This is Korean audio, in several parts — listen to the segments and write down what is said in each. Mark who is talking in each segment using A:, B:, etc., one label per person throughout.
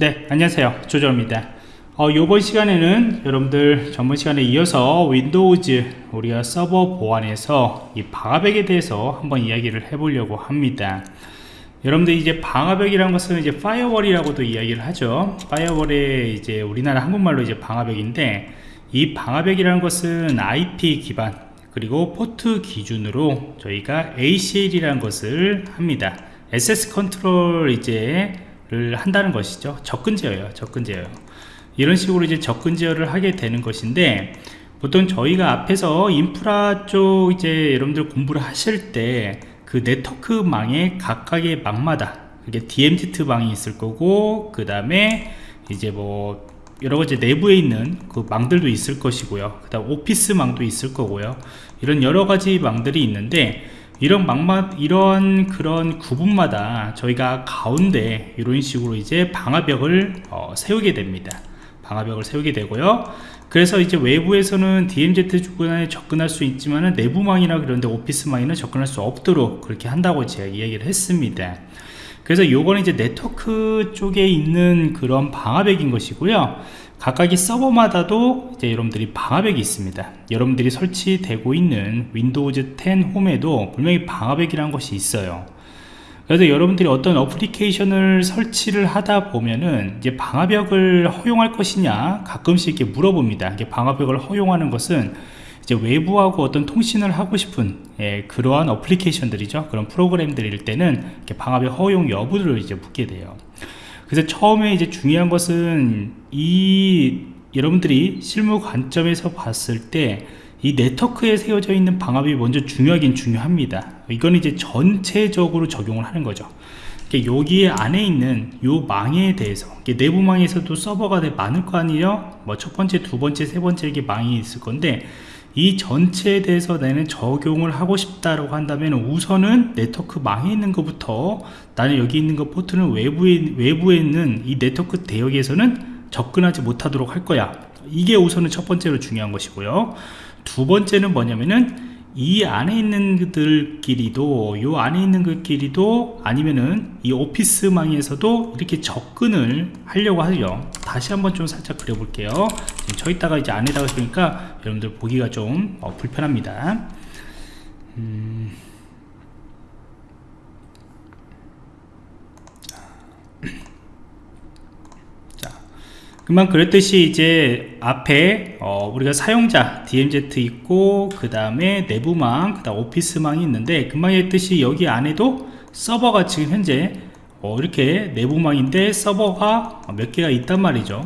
A: 네 안녕하세요. 조조입니다. 어, 이번 시간에는 여러분들 전번 시간에 이어서 Windows 우리가 서버 보안에서 이 방화벽에 대해서 한번 이야기를 해보려고 합니다. 여러분들 이제 방화벽이라는 것은 이제 firewall이라고도 이야기를 하죠. firewall의 이제 우리나라 한국말로 이제 방화벽인데 이 방화벽이라는 것은 IP 기반 그리고 포트 기준으로 저희가 ACL이라는 것을 합니다. SS 컨트롤 이제 를 한다는 것이죠. 접근 제어예요 접근 제어. 이런 식으로 이제 접근 제어를 하게 되는 것인데 보통 저희가 앞에서 인프라 쪽 이제 여러분들 공부를 하실 때 그 네트워크망의 각각의 망마다 이게 DMZ 망이 있을 거고 그 다음에 이제 뭐 여러 가지 내부에 있는 그 망들도 있을 것이고요. 그 다음 오피스 망도 있을 거고요. 이런 여러 가지 망들이 있는데 이런 막마 이런 그런 구분마다 저희가 가운데 이런 식으로 이제 방화벽을 어, 세우게 됩니다. 방화벽을 세우게 되고요. 그래서 이제 외부에서는 DMZ 주권에 접근할 수 있지만 내부망이나 그런데 오피스망에는 접근할 수 없도록 그렇게 한다고 제가 이야기를 했습니다. 그래서 요거는 이제 네트워크 쪽에 있는 그런 방화벽인 것이고요 각각의 서버마다도 이제 여러분들이 방화벽이 있습니다. 여러분들이 설치되고 있는 Windows 10 Home에도 분명히 방화벽이라는 것이 있어요. 그래서 여러분들이 어떤 application을 설치를 하다 보면은 이제 방화벽을 허용할 것이냐 가끔씩 이렇게 물어봅니다. 이게 방화벽을 허용하는 것은 이제 외부하고 어떤 통신을 하고 싶은 예, 그러한 application들이죠. 그런 프로그램들일 때는 방화벽 허용 여부를 이제 묻게 돼요 그래서 처음에 이제 중요한 것은 이 여러분들이 실무 관점에서 봤을 때 이 네트워크에 세워져 있는 방압이 먼저 중요하긴 중요합니다. 이건 이제 전체적으로 적용을 하는 거죠. 여기에 안에 있는 요 망에 대해서 내부 망에서도 서버가 많을 거 아니에요? 뭐 첫 번째 두 번째 세 번째 이게 망이 있을 건데 이 전체에 대해서 나는 적용을 하고 싶다라고 한다면 우선은 네트워크 망에 있는 것부터 나는 여기 있는 것 포트는 외부에 외부에 있는 이 네트워크 대역에서는 접근하지 못하도록 할 거야. 이게 우선은 첫 번째로 중요한 것이고요. 두 번째는 뭐냐면은 이 안에 있는 그들끼리도 요 안에 있는 것끼리도 아니면은 이 오피스망에서도 이렇게 접근을 하려고 하죠. 다시 한번 좀 살짝 그려볼게요. 저 있다가 이제 안에다가 쓰니까 여러분들 보기가 좀 어, 불편합니다. 음... 금방 그랬듯이 이제 앞에 어 우리가 사용자 DMZ 있고 그 다음에 내부망 그 다음 오피스망이 있는데 금방 했듯이 여기 안에도 서버가 지금 현재 어 이렇게 내부망인데 서버가 몇 개가 있단 말이죠.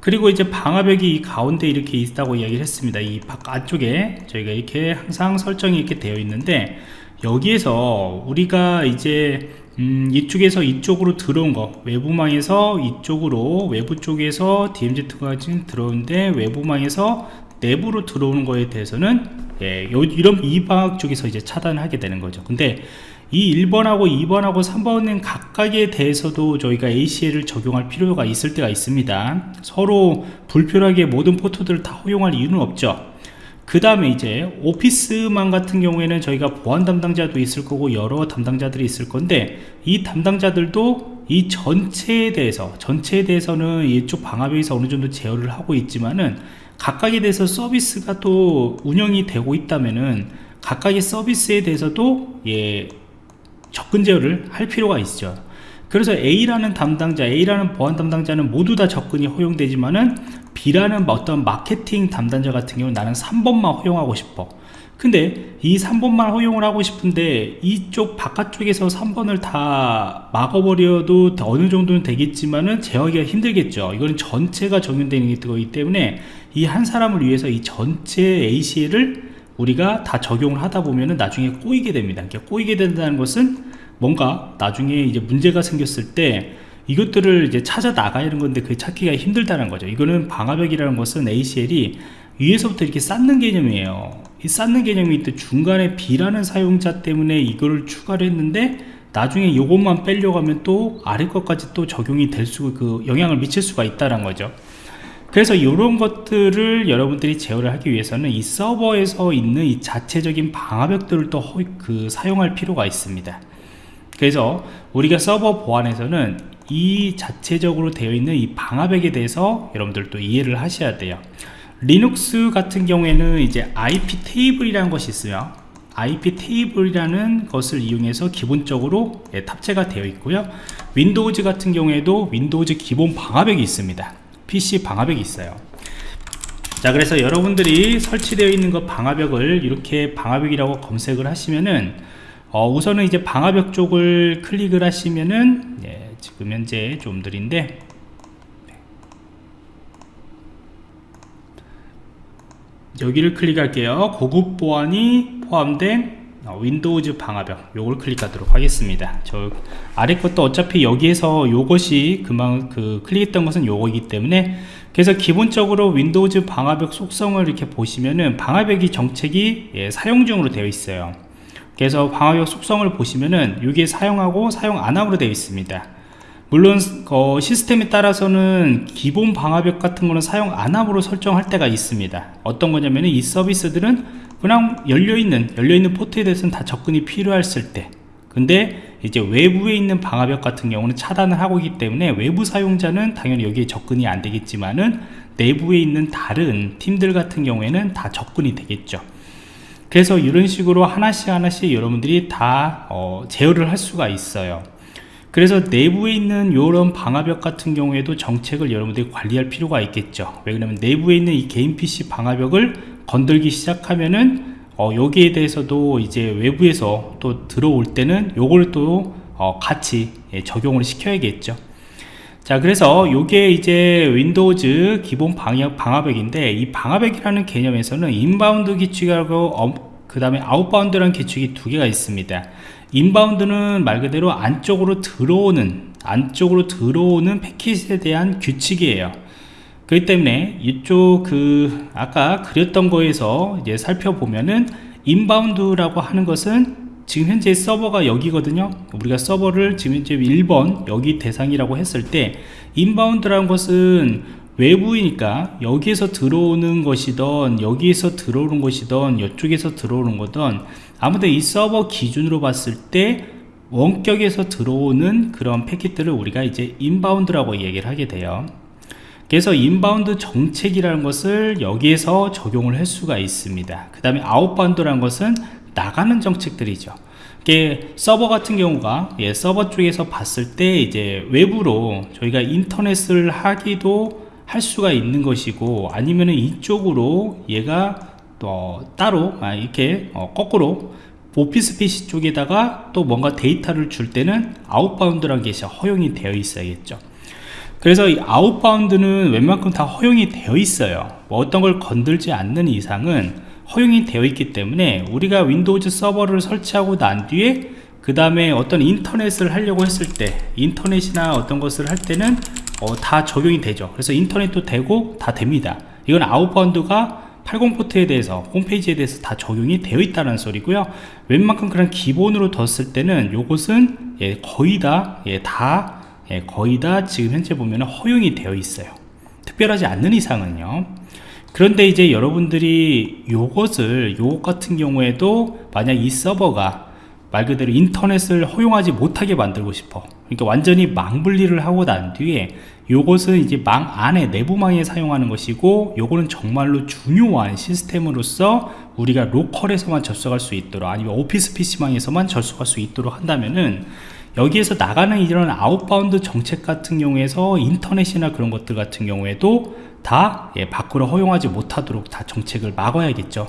A: 그리고 이제 방화벽이 이 가운데 이렇게 있다고 이야기를 했습니다. 이 바깥쪽에 저희가 이렇게 항상 설정이 이렇게 되어 있는데 여기에서 우리가 이제 음, 이쪽에서 이쪽으로 들어온 거. 외부망에서 이쪽으로 외부 쪽에서 DMZ가 지금 들어오는데 외부망에서 내부로 들어오는 거에 대해서는 예, 요, 이런 이 방학 쪽에서 이제 차단을 하게 되는 거죠. 근데 이 1번하고 2번하고 3번은 각각에 대해서도 저희가 ACL을 적용할 필요가 있을 때가 있습니다. 서로 불필요하게 모든 포트들을 다 허용할 이유는 없죠 그 다음에 이제 오피스만 같은 경우에는 저희가 보안 담당자도 있을 거고 여러 담당자들이 있을 건데 이 담당자들도 이 전체에 대해서 전체에 대해서는 이쪽 방화벽에서 어느 정도 제어를 하고 있지만은 각각에 대해서 서비스가 또 운영이 되고 있다면은 각각의 서비스에 대해서도 예 접근 제어를 할 필요가 있죠. 그래서 A라는 담당자, A라는 보안 담당자는 모두 다 접근이 허용되지만은 B라는 어떤 마케팅 담당자 같은 경우는 나는 3번만 허용하고 싶어. 근데 이 3번만 허용을 하고 싶은데 이쪽 바깥쪽에서 3번을 다 막아버려도 어느 정도는 되겠지만은 제어하기가 힘들겠죠. 이거는 전체가 적용되는 거기 때문에 이 한 사람을 위해서 이 전체 ACL을 우리가 다 적용을 하다 보면은 나중에 꼬이게 됩니다. 꼬이게 된다는 것은 뭔가 나중에 이제 문제가 생겼을 때 이것들을 이제 찾아 나가야 하는 건데 그 찾기가 힘들다는 거죠 이거는 방화벽이라는 것은 ACL이 위에서부터 이렇게 쌓는 개념이에요 이 쌓는 개념이 또 중간에 B라는 사용자 때문에 이거를 추가를 했는데 나중에 이것만 빼려고 하면 또 아래 것까지 또 적용이 될 수, 그 영향을 미칠 수가 있다는 거죠. 그래서 이런 것들을 여러분들이 제어를 하기 위해서는 이 서버에서 있는 이 자체적인 방화벽들을 또 그 사용할 필요가 있습니다. 그래서 우리가 서버 보안에서는 이 자체적으로 되어 있는 이 방화벽에 대해서 여러분들도 이해를 하셔야 돼요. 리눅스 같은 경우에는 이제 IP table이라는 것이 있어요. IP table이라는 것을 이용해서 기본적으로 예, 탑재가 되어 있고요. Windows 같은 경우에도 Windows 기본 방화벽이 있습니다. PC 방화벽이 있어요. 자 그래서 여러분들이 설치되어 있는 것 방화벽을 이렇게 방화벽이라고 검색을 하시면은 어, 우선은 이제 방화벽 쪽을 클릭을 하시면은 예, 지금 현재 좀 느린데 여기를 클릭할게요. 고급 보안이 포함된 어, Windows 방화벽. 요걸 클릭하도록 하겠습니다. 저 아래 것도 어차피 여기에서 요것이 그만 그 클릭했던 것은 요거이기 때문에 그래서 기본적으로 Windows 방화벽 속성을 이렇게 보시면은 방화벽이 정책이 예, 사용 중으로 되어 있어요. 그래서 방화벽 속성을 보시면은 이게 사용하고 사용 안함으로 되어 있습니다 물론 어, 시스템에 따라서는 기본 방화벽 같은 거는 사용 안함으로 설정할 때가 있습니다. 어떤 거냐면 이 서비스들은 그냥 열려있는 열려있는 포트에 대해서는 다 접근이 필요했을 때. 근데 이제 외부에 있는 방화벽 같은 경우는 차단을 하고 있기 때문에 외부 사용자는 당연히 여기에 접근이 안 되겠지만은 내부에 있는 다른 팀들 같은 경우에는 다 접근이 되겠죠. 그래서 이런 식으로 하나씩 하나씩 여러분들이 다 어, 제어를 할 수가 있어요 그래서 내부에 있는 이런 방화벽 같은 경우에도 정책을 여러분들이 관리할 필요가 있겠죠. 왜 그러면 내부에 있는 이 개인 PC 방화벽을 건들기 시작하면은 어, 여기에 대해서도 이제 외부에서 또 들어올 때는 요걸 또 어, 같이 예, 적용을 시켜야겠죠. 자 그래서 요게 이제 Windows 기본 방역 방화벽인데 이 방화벽이라는 개념에서는 inbound 규칙하고 어, 그 다음에 outbound라는 규칙이 두 개가 있습니다 inbound는 말 그대로 안쪽으로 들어오는 안쪽으로 들어오는 패킷에 대한 규칙이에요. 그렇기 때문에 이쪽 그 아까 그렸던 거에서 이제 살펴보면은 inbound라고 하는 것은 지금 현재 서버가 여기거든요. 우리가 서버를 지금 현재 1번 여기 대상이라고 했을 때 inbound라는 것은 외부이니까 여기에서 들어오는 것이던 여기에서 들어오는 것이던 이쪽에서 들어오는 거든 아무튼 이 서버 기준으로 봤을 때 원격에서 들어오는 그런 패킷들을 우리가 이제 inbound라고 얘기를 하게 돼요. 그래서 inbound 정책이라는 것을 여기에서 적용을 할 수가 있습니다. 그 다음에 outbound라는 것은 나가는 정책들이죠. 이게 서버 같은 경우가 예, 서버 쪽에서 봤을 때 이제 외부로 저희가 인터넷을 하기도 할 수가 있는 것이고 아니면은 이쪽으로 얘가 또 따로 아, 이렇게 어, 거꾸로 오피스 PC 쪽에다가 또 뭔가 데이터를 줄 때는 outbound라는 것이 허용이 되어 있어야겠죠. 그래서 이 outbound는 웬만큼 다 허용이 되어 있어요. 뭐 어떤 걸 건들지 않는 이상은 허용이 되어 있기 때문에 우리가 Windows 서버를 설치하고 난 뒤에 그 다음에 어떤 인터넷을 하려고 했을 때 인터넷이나 어떤 것을 할 때는 어, 다 적용이 되죠. 그래서 인터넷도 되고 다 됩니다. 이건 아웃바운드가 80포트에 대해서 홈페이지에 대해서 다 적용이 되어 있다는 소리고요. 웬만큼 그런 기본으로 뒀을 때는 요것은 예, 거의 다, 예, 다 예, 거의 다 지금 현재 보면 허용이 되어 있어요. 특별하지 않는 이상은요. 그런데 이제 여러분들이 요것을 요것 같은 경우에도 만약 이 서버가 말 그대로 인터넷을 허용하지 못하게 만들고 싶어 그러니까 완전히 망 분리를 하고 난 뒤에 요것은 이제 망 안에 내부망에 사용하는 것이고 요거는 정말로 중요한 시스템으로서 우리가 local에서만 접속할 수 있도록 아니면 오피스 PC망에서만 접속할 수 있도록 한다면은 여기에서 나가는 이런 outbound 정책 같은 경우에서 인터넷이나 그런 것들 같은 경우에도 다 예, 밖으로 허용하지 못하도록 다 정책을 막아야겠죠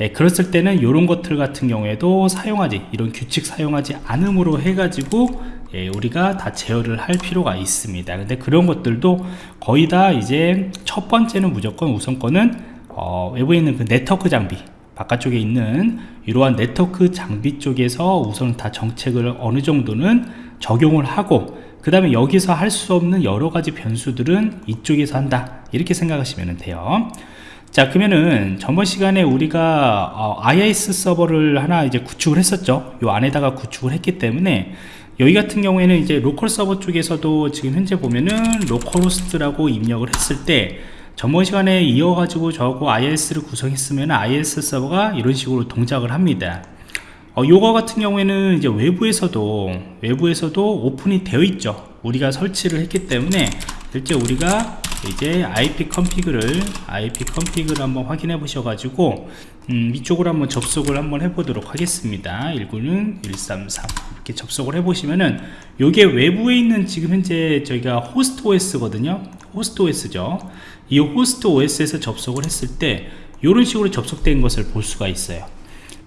A: 예, 그랬을 때는 이런 것들 같은 경우에도 사용하지 이런 규칙 사용하지 않음으로 해가지고 예, 우리가 다 제어를 할 필요가 있습니다. 근데 그런 것들도 거의 다 이제 첫 번째는 무조건 우선권은 어, 외부에 있는 그 네트워크 장비 바깥쪽에 있는 이러한 네트워크 장비 쪽에서 우선 다 정책을 어느 정도는 적용을 하고 그 다음에 여기서 할 수 없는 여러 가지 변수들은 이쪽에서 한다. 이렇게 생각하시면 돼요 자 그러면은 전번 시간에 우리가 어, IIS 서버를 하나 이제 구축을 했었죠. 요 안에다가 구축을 했기 때문에 여기 같은 경우에는 이제 local 서버 쪽에서도 지금 현재 보면은 localhost라고 입력을 했을 때 전번 시간에 이어가지고 저거 IIS를 구성했으면 IIS 서버가 이런 식으로 동작을 합니다. 어, 요거 같은 경우에는 이제 외부에서도 외부에서도 오픈이 되어 있죠. 우리가 설치를 했기 때문에 실제 우리가 이제 ipconfig를 ipconfig를 한번 확인해 보셔 가지고 음, 이쪽으로 한번 접속을 한번 해 보도록 하겠습니다. 1구는 133 이렇게 접속을 해 보시면은 요게 외부에 있는 지금 현재 저희가 host OS 거든요. host OS죠. 이 host OS에서 접속을 했을 때 이런 식으로 접속된 것을 볼 수가 있어요.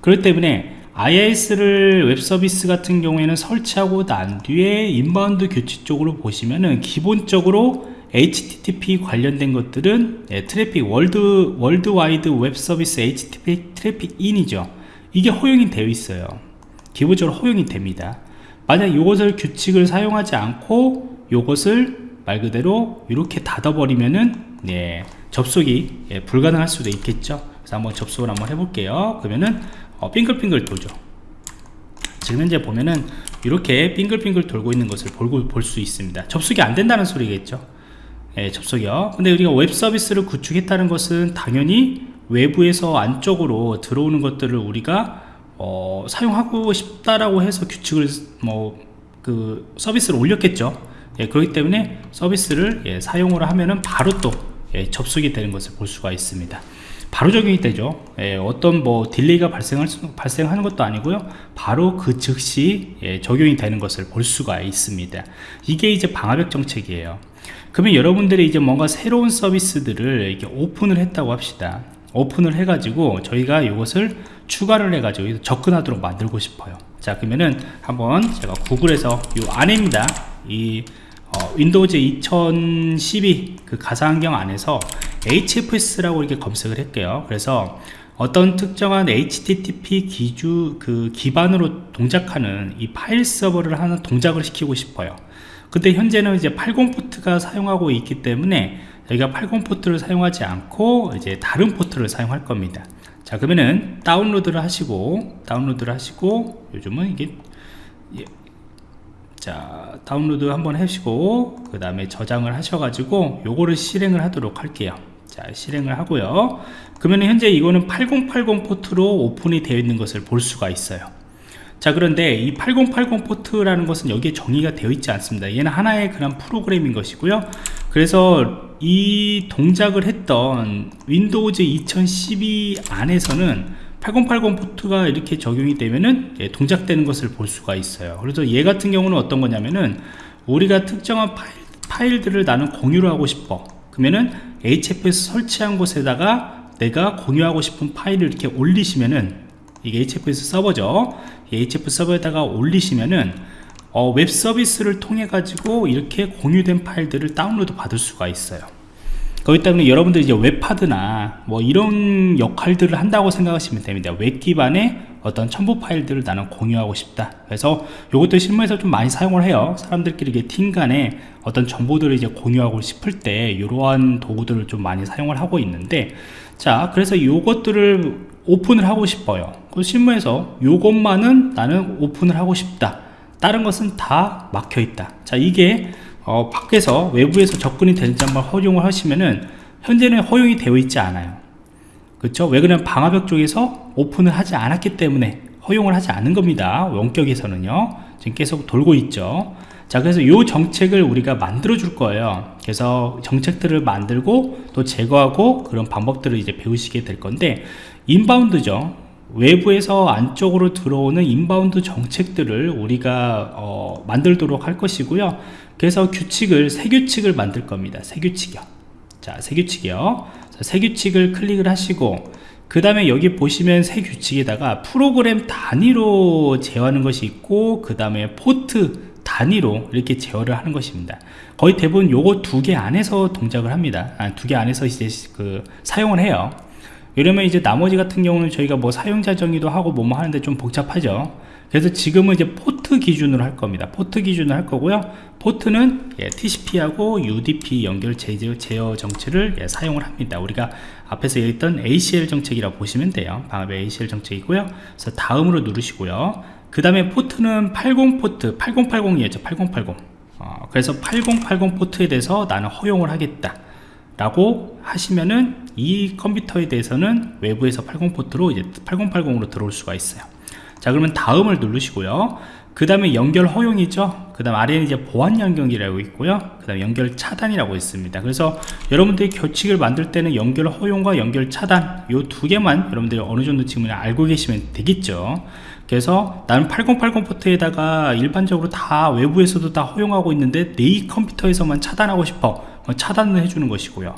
A: 그렇기 때문에 IIS를 web service 같은 경우에는 설치하고 난 뒤에 inbound 규칙 쪽으로 보시면은 기본적으로 HTTP 관련된 것들은 예, 트래픽 월드 월드와이드 웹 서비스 HTTP 트래픽 인이죠. 이게 허용이 되어 있어요. 기본적으로 허용이 됩니다. 만약 이것을 규칙을 사용하지 않고 이것을 말 그대로 이렇게 닫아버리면은 네, 접속이 예, 불가능할 수도 있겠죠. 그래서 한번 접속을 한번 해볼게요. 그러면은 어, 빙글빙글 돌죠. 지금 현재 보면은 이렇게 빙글빙글 돌고 있는 것을 볼 수 있습니다. 접속이 안 된다는 소리겠죠? 예, 접속이요. 근데 우리가 웹 서비스를 구축했다는 것은 당연히 외부에서 안쪽으로 들어오는 것들을 우리가 어, 사용하고 싶다라고 해서 규칙을 뭐 그 서비스를 올렸겠죠? 예, 그렇기 때문에 서비스를 예, 사용을 하면은 바로 또 예, 접속이 되는 것을 볼 수가 있습니다. 바로 적용이 되죠. 예, 어떤 뭐 delay가 발생할 수, 발생하는 것도 아니고요. 바로 그 즉시 예, 적용이 되는 것을 볼 수가 있습니다. 이게 이제 방화벽 정책이에요. 그러면 여러분들이 이제 뭔가 새로운 서비스들을 이렇게 오픈을 했다고 합시다. 오픈을 해 가지고 저희가 이것을 추가를 해 가지고 접근하도록 만들고 싶어요. 자 그러면은 한번 제가 구글에서 이 안에입니다. 이 어, Windows 2012 그 가상환경 안에서 HFS라고 이렇게 검색을 할게요. 그래서 어떤 특정한 HTTP 기주 그 기반으로 동작하는 이 파일 서버를 하는 동작을 시키고 싶어요. 근데 현재는 이제 80 포트가 사용하고 있기 때문에 저희가 80 포트를 사용하지 않고 이제 다른 포트를 사용할 겁니다. 자 그러면은 다운로드를 하시고 다운로드를 하시고 요즘은 이게 예, 자 다운로드 한번 하시고 그 다음에 저장을 하셔가지고 요거를 실행을 하도록 할게요. 자 실행을 하고요. 그러면 현재 이거는 8080 포트로 오픈이 되어 있는 것을 볼 수가 있어요. 자 그런데 이 8080 포트라는 것은 여기에 정의가 되어 있지 않습니다. 얘는 하나의 그런 프로그램인 것이고요. 그래서 이 동작을 했던 Windows 2012 안에서는 8080 포트가 이렇게 적용이 되면은 예, 동작되는 것을 볼 수가 있어요. 그래서 얘 같은 경우는 어떤 거냐면은 우리가 특정한 파일, 파일 들을 나는 공유를 하고 싶어. 그러면은 HFS 설치한 곳에다가 내가 공유하고 싶은 파일을 이렇게 올리시면은 이게 HFS 서버죠. HF 서버에다가 올리시면은 어, 웹 서비스를 통해 가지고 이렇게 공유된 파일들을 다운로드 받을 수가 있어요 그렇기 때문에 여러분들 이제 웹하드나 뭐 이런 역할들을 한다고 생각하시면 됩니다. 웹 기반의 어떤 첨부 파일들을 나는 공유하고 싶다. 그래서 이것도 실무에서 좀 많이 사용을 해요. 사람들끼리 이게 팀 간에 어떤 정보들을 이제 공유하고 싶을 때 이러한 도구들을 좀 많이 사용을 하고 있는데 자 그래서 이것들을 오픈을 하고 싶어요. 그 실무에서 이것만은 나는 오픈을 하고 싶다. 다른 것은 다 막혀 있다. 자 이게 어, 밖에서 외부에서 접근이 되는지 한번 허용을 하시면은 현재는 허용이 되어 있지 않아요. 그렇죠 왜 그러냐면 방화벽 쪽에서 오픈을 하지 않았기 때문에 허용을 하지 않은 겁니다. 원격에서는요. 지금 계속 돌고 있죠. 자 그래서 이 정책을 우리가 만들어 줄 거예요. 그래서 정책들을 만들고 또 제거하고 그런 방법들을 이제 배우시게 될 건데 인바운드죠. 외부에서 안쪽으로 들어오는 inbound 정책들을 우리가 어, 만들도록 할 것이고요 그래서 규칙을 새 규칙을 만들 겁니다. 새 규칙이요. 자 새 규칙이요. 자, 새 규칙을 클릭을 하시고 그 다음에 여기 보시면 새 규칙에다가 프로그램 단위로 제어하는 것이 있고 그 다음에 포트 단위로 이렇게 제어를 하는 것입니다. 거의 대부분 요거 두 개 안에서 동작을 합니다. 아, 두 개 안에서 이제 그 사용을 해요. 이러면 이제 나머지 같은 경우는 저희가 뭐 사용자 정의도 하고 뭐뭐 하는데 좀 복잡하죠 그래서 지금은 이제 포트 기준으로 할 겁니다. 포트 기준으로 할 거고요. 포트는 예, TCP하고 UDP 연결 제어, 제어 정책을 예, 사용을 합니다. 우리가 앞에서 얘기했던 ACL 정책이라고 보시면 돼요. 방화벽의 ACL 정책이고요. 그래서 다음으로 누르시고요. 그 다음에 포트는 80 포트 8080이었죠. 8080 어, 그래서 8080 포트에 대해서 나는 허용을 하겠다 라고 하시면은 이 컴퓨터에 대해서는 외부에서 80 포트로 이제 8080으로 들어올 수가 있어요 자 그러면 다음을 누르시고요. 그 다음에 연결 허용이죠. 그 다음 아래는 이제 보안 연결이라고 있고요. 그 다음 연결 차단이라고 있습니다. 그래서 여러분들이 규칙을 만들 때는 연결 허용과 연결 차단 요두 개만 여러분들이 어느 정도 지금 알고 계시면 되겠죠. 그래서 나는 8080 포트에다가 일반적으로 다 외부에서도 다 허용하고 있는데 내 컴퓨터에서만 차단하고 싶어. 차단을 해주는 것이고요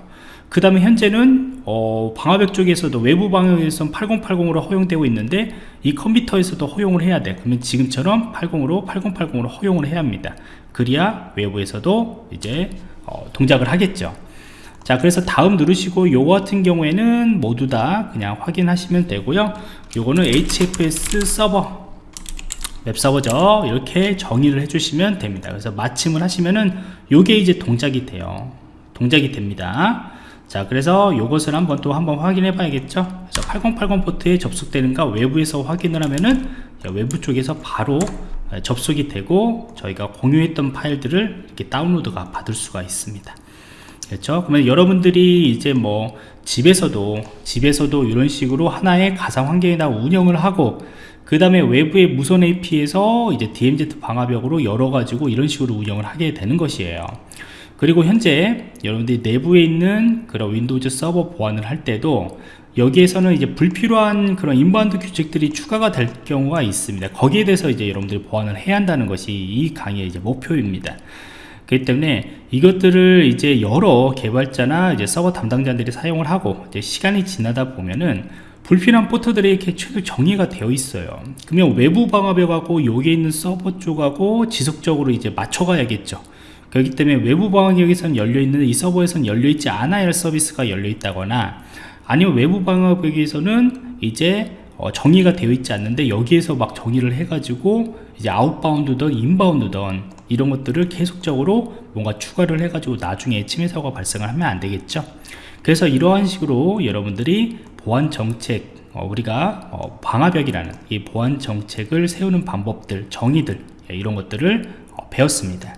A: 그 다음에 현재는 어, 방화벽 쪽에서도 외부 방역에서는 8080으로 허용되고 있는데 이 컴퓨터에서도 허용을 해야 돼. 그러면 지금처럼 80으로 8080으로 허용을 해야 합니다. 그래야 외부에서도 이제 어, 동작을 하겠죠. 자 그래서 다음 누르시고 요거 같은 경우에는 모두 다 그냥 확인하시면 되고요. 요거는 HFS 서버 웹서버죠. 이렇게 정의를 해주시면 됩니다. 그래서 마침을 하시면은 요게 이제 동작이 돼요. 동작이 됩니다 자 그래서 이것을 한번 또 한번 확인해 봐야겠죠? 그래서 8080 포트에 접속되는가 외부에서 확인을 하면은 외부 쪽에서 바로 접속이 되고 저희가 공유했던 파일들을 이렇게 다운로드가 받을 수가 있습니다. 그렇죠? 그러면 여러분들이 이제 뭐 집에서도 집에서도 이런 식으로 하나의 가상 환경에다 운영을 하고 그 다음에 외부의 무선 AP에서 이제 DMZ 방화벽으로 열어 가지고 이런 식으로 운영을 하게 되는 것이에요 그리고 현재 여러분들이 내부에 있는 그런 Windows 서버 보안을 할 때도 여기에서는 이제 불필요한 그런 inbound 규칙들이 추가가 될 경우가 있습니다. 거기에 대해서 이제 여러분들이 보완을 해야 한다는 것이 이 강의의 이제 목표입니다. 그렇기 때문에 이것들을 이제 여러 개발자나 이제 서버 담당자들이 사용을 하고 이제 시간이 지나다 보면은 불필요한 포트들이 이렇게 최소 정의가 되어 있어요. 그러면 외부 방화벽하고 여기에 있는 서버 쪽하고 지속적으로 이제 맞춰가야겠죠. 그렇기 때문에 외부 방화벽에서는 열려있는 이 서버에서는 열려있지 않아야 할 서비스가 열려있다거나 아니면 외부 방화벽에서는 이제 어, 정의가 되어 있지 않는데 여기에서 막 정의를 해가지고 이제 outbound든 inbound든 이런 것들을 계속적으로 뭔가 추가를 해가지고 나중에 침해 사고가 발생을 하면 안 되겠죠? 그래서 이러한 식으로 여러분들이 보안 정책 어, 우리가 어, 방화벽이라는 이 보안 정책을 세우는 방법들 정의들 예, 이런 것들을 어, 배웠습니다